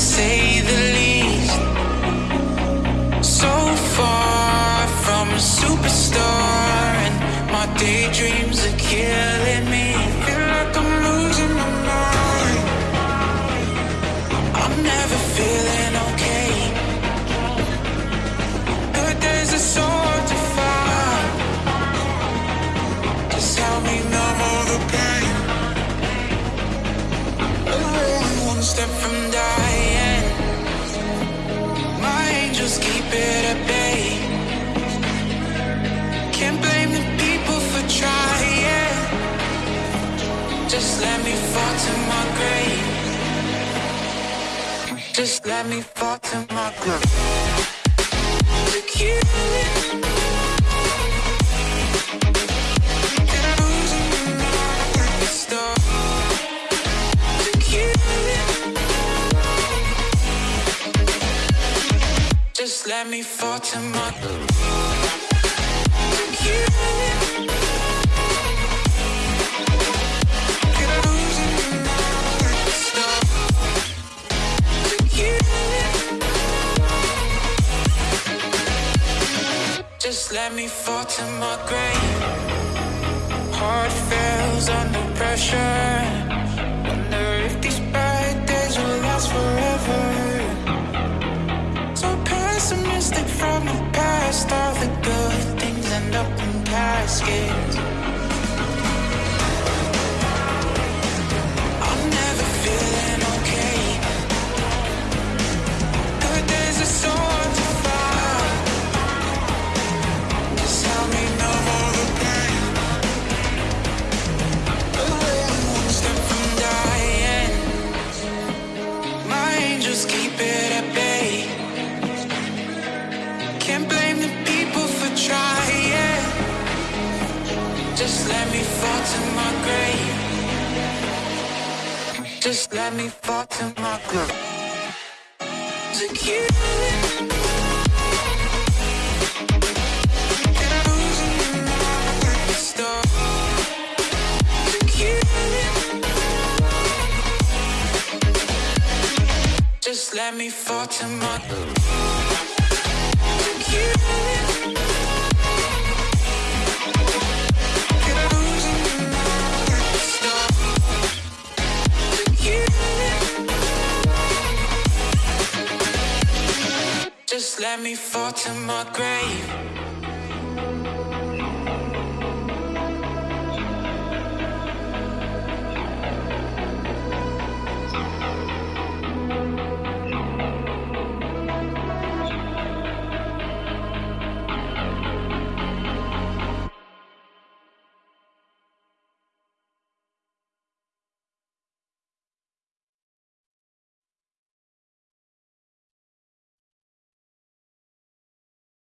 say the least. So far from a superstar, and my daydreams are killing me. Feel like I'm losing my mind. I'm never feeling okay. But there's a sword to find. Just help me numb all the pain. I'm only one step from dying. Just let me fall to my grave. Just let me fall to my grave. To kill it. To kill it. Just let me fall to my grave. Let me fall to my grave. Heart fails under pressure. Wonder if these bad days will last forever. So pessimistic from the past. All the good things end up in caskets. Just let me fall to my kill it. Just let me fall to my let me fall to my grave.